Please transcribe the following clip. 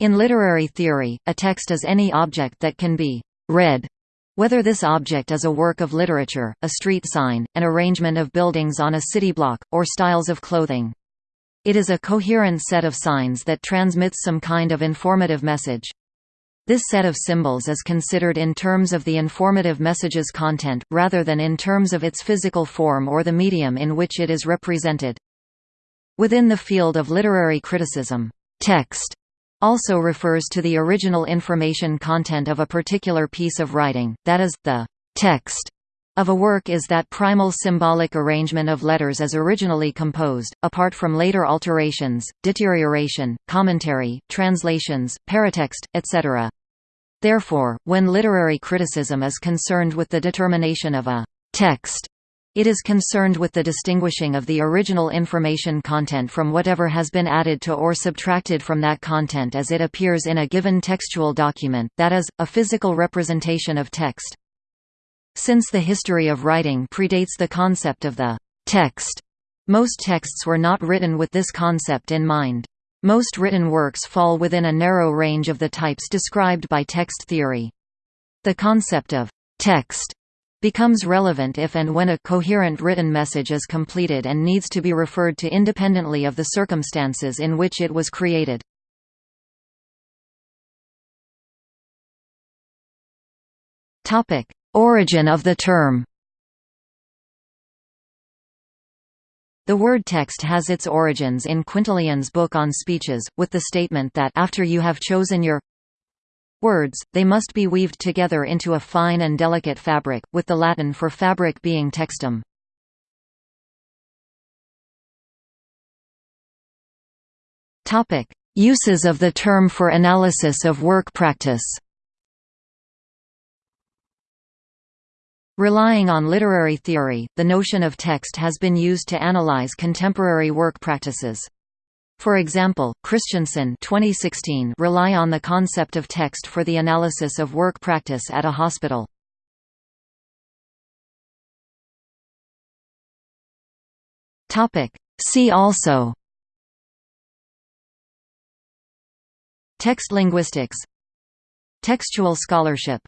In literary theory, a text is any object that can be read, whether this object is a work of literature, a street sign, an arrangement of buildings on a city block, or styles of clothing. It is a coherent set of signs that transmits some kind of informative message. This set of symbols is considered in terms of the informative message's content, rather than in terms of its physical form or the medium in which it is represented. Within the field of literary criticism, text also refers to the original information content of a particular piece of writing, that is, the text of a work is that primal symbolic arrangement of letters as originally composed, apart from later alterations, deterioration, commentary, translations, paratext, etc. Therefore, when literary criticism is concerned with the determination of a text it is concerned with the distinguishing of the original information content from whatever has been added to or subtracted from that content as it appears in a given textual document, that is, a physical representation of text. Since the history of writing predates the concept of the text, most texts were not written with this concept in mind. Most written works fall within a narrow range of the types described by text theory. The concept of text becomes relevant if and when a coherent written message is completed and needs to be referred to independently of the circumstances in which it was created. Origin of the term The word text has its origins in Quintilian's book on speeches, with the statement that after you have chosen your words, they must be weaved together into a fine and delicate fabric, with the Latin for fabric being textum. Uses of the term for analysis of work practice Relying on literary theory, the notion of text has been used to analyze contemporary work practices. For example, Christensen 2016 rely on the concept of text for the analysis of work practice at a hospital. See also Text linguistics Textual scholarship